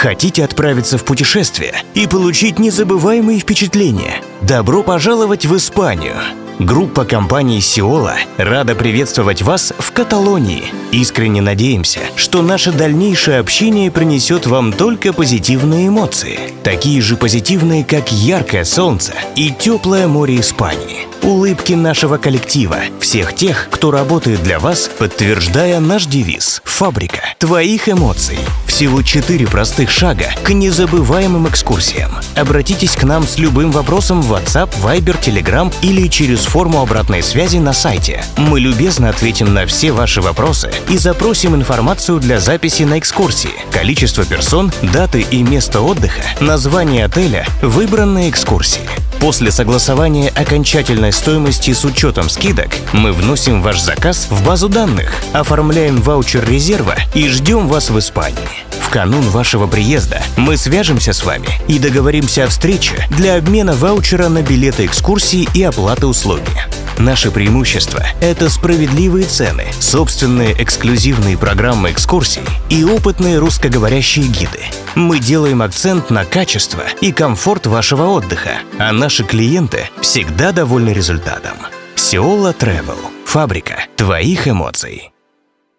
Хотите отправиться в путешествие и получить незабываемые впечатления? Добро пожаловать в Испанию! Группа компании Сиола рада приветствовать вас в Каталонии. Искренне надеемся, что наше дальнейшее общение принесет вам только позитивные эмоции, такие же позитивные, как яркое солнце и теплое море Испании. Улыбки нашего коллектива, всех тех, кто работает для вас, подтверждая наш девиз «Фабрика твоих эмоций». Всего четыре простых шага к незабываемым экскурсиям. Обратитесь к нам с любым вопросом в WhatsApp, Viber, Telegram или через форму обратной связи на сайте. Мы любезно ответим на все ваши вопросы и запросим информацию для записи на экскурсии, количество персон, даты и место отдыха, название отеля, выбранные экскурсии. После согласования окончательной стоимости с учетом скидок мы вносим ваш заказ в базу данных, оформляем ваучер резерва и ждем вас в Испании. В канун вашего приезда мы свяжемся с вами и договоримся о встрече для обмена ваучера на билеты экскурсии и оплаты услуги. Наше преимущество – это справедливые цены, собственные эксклюзивные программы экскурсий и опытные русскоговорящие гиды. Мы делаем акцент на качество и комфорт вашего отдыха, а наши клиенты всегда довольны результатом. Сеола Travel – фабрика твоих эмоций.